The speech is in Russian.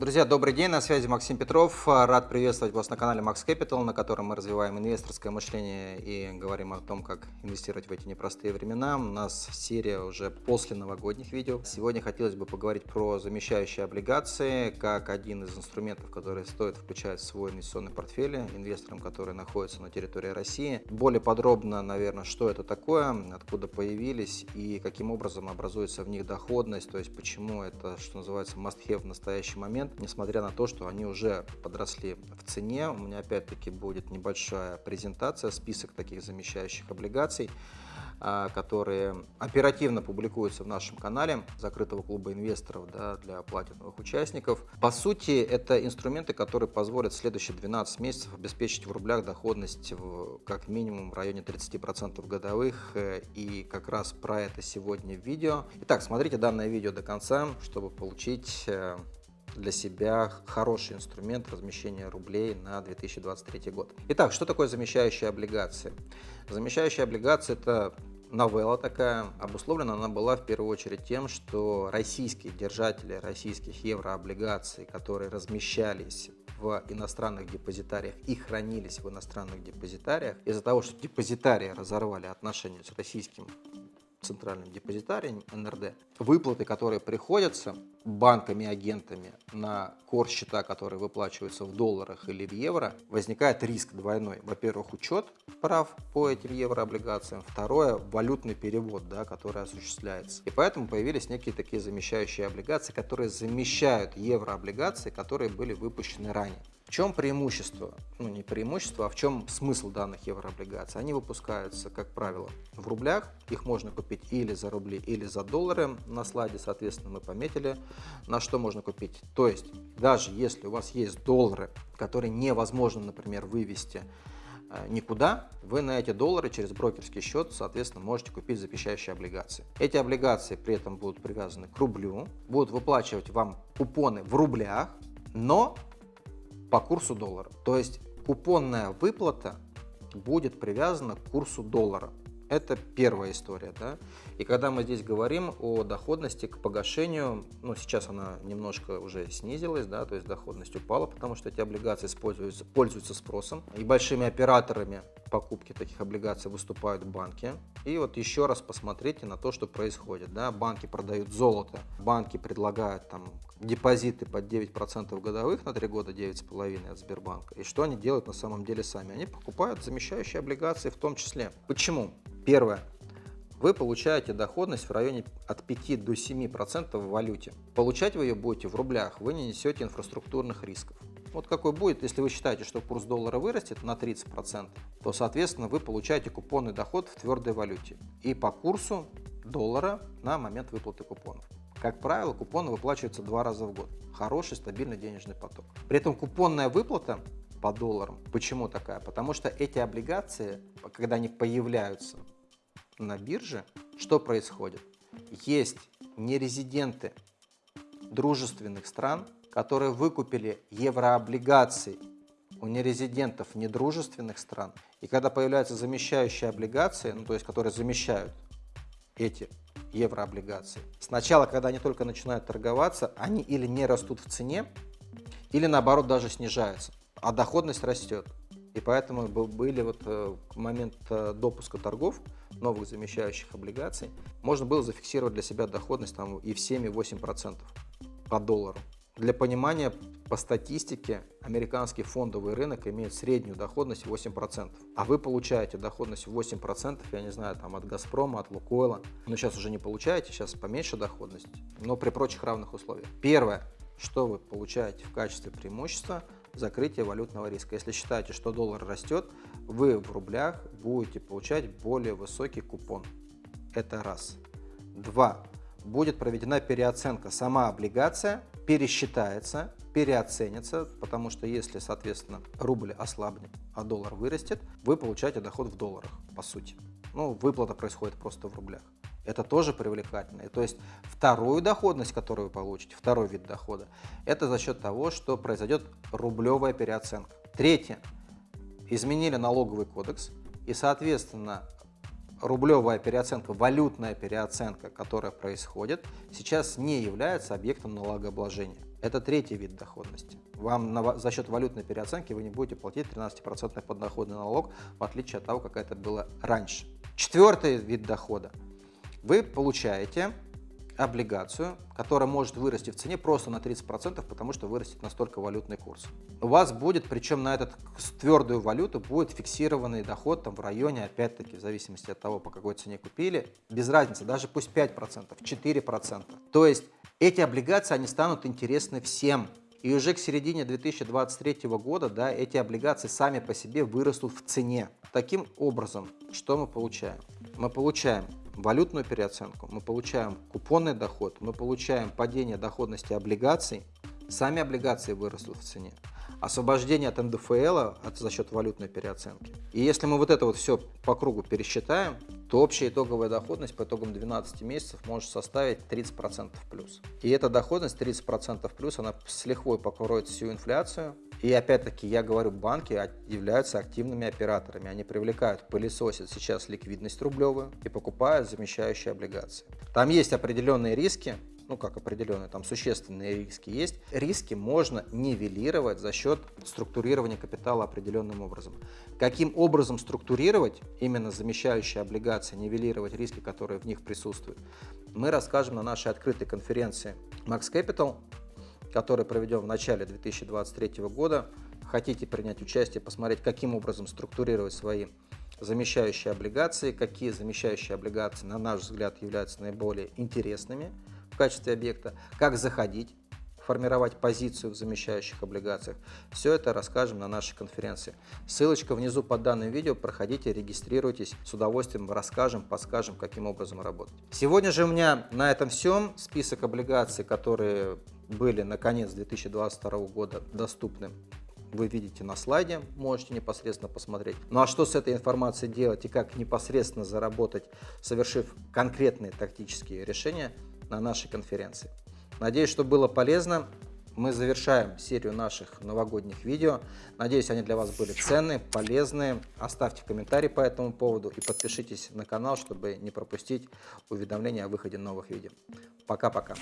Друзья, добрый день, на связи Максим Петров. Рад приветствовать вас на канале Max Capital, на котором мы развиваем инвесторское мышление и говорим о том, как инвестировать в эти непростые времена. У нас серия уже после новогодних видео. Сегодня хотелось бы поговорить про замещающие облигации, как один из инструментов, который стоит включать в свой инвестиционный портфель инвесторам, которые находятся на территории России. Более подробно, наверное, что это такое, откуда появились и каким образом образуется в них доходность, то есть почему это, что называется, must-have в настоящий момент несмотря на то, что они уже подросли в цене. У меня опять-таки будет небольшая презентация, список таких замещающих облигаций а, которые оперативно публикуются в нашем канале закрытого клуба инвесторов да, для платиновых участников. По сути, это инструменты, которые позволят в следующие 12 месяцев обеспечить в рублях доходность в, как минимум в районе 30% годовых. И как раз про это сегодня видео. Итак, смотрите данное видео до конца, чтобы получить э, для себя хороший инструмент размещения рублей на 2023 год. Итак, что такое замещающие облигации? Замещающие облигации – это новелла такая. Обусловлена она была в первую очередь тем, что российские держатели российских еврооблигаций, которые размещались в иностранных депозитариях и хранились в иностранных депозитариях, из-за того, что депозитарии разорвали отношения с российским центральным депозитарием НРД, выплаты, которые приходятся банками агентами на кор-счета, которые выплачиваются в долларах или в евро, возникает риск двойной. Во-первых, учет прав по этим еврооблигациям. Второе, валютный перевод, да, который осуществляется. И поэтому появились некие такие замещающие облигации, которые замещают еврооблигации, которые были выпущены ранее. В чем преимущество? Ну, не преимущество, а в чем смысл данных еврооблигаций? Они выпускаются, как правило, в рублях. Их можно купить или за рубли, или за доллары. На слайде, соответственно, мы пометили, на что можно купить. То есть, даже если у вас есть доллары, которые невозможно, например, вывести э, никуда, вы на эти доллары через брокерский счет, соответственно, можете купить запрещающие облигации. Эти облигации при этом будут привязаны к рублю, будут выплачивать вам купоны в рублях, но по курсу доллара. То есть купонная выплата будет привязана к курсу доллара. Это первая история. Да? И когда мы здесь говорим о доходности к погашению, ну сейчас она немножко уже снизилась, да, то есть доходность упала, потому что эти облигации используются, пользуются спросом. И большими операторами покупки таких облигаций выступают банки. И вот еще раз посмотрите на то, что происходит. Да? Банки продают золото, банки предлагают там депозиты под 9% годовых на 3 года 9,5% от Сбербанка. И что они делают на самом деле сами? Они покупают замещающие облигации в том числе. Почему? Первое. Вы получаете доходность в районе от 5 до 7% в валюте. Получать вы ее будете в рублях, вы не несете инфраструктурных рисков. Вот какой будет, если вы считаете, что курс доллара вырастет на 30%, то, соответственно, вы получаете купонный доход в твердой валюте. И по курсу доллара на момент выплаты купонов. Как правило, купоны выплачиваются два раза в год. Хороший стабильный денежный поток. При этом купонная выплата по долларам. Почему такая? Потому что эти облигации, когда они появляются на бирже, что происходит? Есть нерезиденты дружественных стран, которые выкупили еврооблигации у нерезидентов недружественных стран. И когда появляются замещающие облигации, ну то есть которые замещают эти еврооблигации. Сначала, когда они только начинают торговаться, они или не растут в цене, или наоборот даже снижаются, а доходность растет. И поэтому были вот э, момент э, допуска торгов новых замещающих облигаций, можно было зафиксировать для себя доходность там и в 7-8% по доллару. Для понимания, по статистике, американский фондовый рынок имеет среднюю доходность 8%. А вы получаете доходность 8%, я не знаю, там от Газпрома, от Лукойла. Но сейчас уже не получаете, сейчас поменьше доходность, но при прочих равных условиях. Первое, что вы получаете в качестве преимущества – закрытие валютного риска. Если считаете, что доллар растет, вы в рублях будете получать более высокий купон. Это раз. Два. Будет проведена переоценка. Сама облигация пересчитается, переоценится, потому что если, соответственно, рубль ослабнет, а доллар вырастет, вы получаете доход в долларах, по сути. Ну, выплата происходит просто в рублях. Это тоже привлекательно. То есть вторую доходность, которую вы получите, второй вид дохода, это за счет того, что произойдет рублевая переоценка. Третье. Изменили налоговый кодекс, и, соответственно, рублевая переоценка, валютная переоценка, которая происходит, сейчас не является объектом налогообложения. Это третий вид доходности. Вам на, за счет валютной переоценки вы не будете платить 13% подоходный налог, в отличие от того, как это было раньше. Четвертый вид дохода. Вы получаете облигацию, которая может вырасти в цене просто на 30%, потому что вырастет настолько валютный курс. У вас будет, причем на этот твердую валюту, будет фиксированный доход там, в районе, опять-таки, в зависимости от того, по какой цене купили, без разницы, даже пусть 5%, 4%. То есть эти облигации, они станут интересны всем. И уже к середине 2023 года да, эти облигации сами по себе вырастут в цене. Таким образом, что мы получаем? Мы получаем валютную переоценку, мы получаем купонный доход, мы получаем падение доходности облигаций, сами облигации вырастут в цене, освобождение от НДФЛ от, за счет валютной переоценки. И если мы вот это вот все по кругу пересчитаем, то общая итоговая доходность по итогам 12 месяцев может составить 30% плюс. И эта доходность 30% плюс, она с лихвой покроет всю инфляцию, и опять-таки, я говорю, банки являются активными операторами. Они привлекают, пылесосят сейчас ликвидность рублевую и покупают замещающие облигации. Там есть определенные риски, ну как определенные, там существенные риски есть. Риски можно нивелировать за счет структурирования капитала определенным образом. Каким образом структурировать именно замещающие облигации, нивелировать риски, которые в них присутствуют, мы расскажем на нашей открытой конференции Max Capital который проведем в начале 2023 года. Хотите принять участие, посмотреть, каким образом структурировать свои замещающие облигации, какие замещающие облигации, на наш взгляд, являются наиболее интересными в качестве объекта, как заходить, формировать позицию в замещающих облигациях. Все это расскажем на нашей конференции. Ссылочка внизу под данным видео, проходите, регистрируйтесь, с удовольствием расскажем, подскажем, каким образом работать. Сегодня же у меня на этом все. Список облигаций, которые были на конец 2022 года доступны вы видите на слайде, можете непосредственно посмотреть. Ну а что с этой информацией делать и как непосредственно заработать, совершив конкретные тактические решения на нашей конференции. Надеюсь, что было полезно. Мы завершаем серию наших новогодних видео. Надеюсь, они для вас были ценные, полезные. Оставьте комментарий по этому поводу и подпишитесь на канал, чтобы не пропустить уведомления о выходе новых видео. Пока-пока.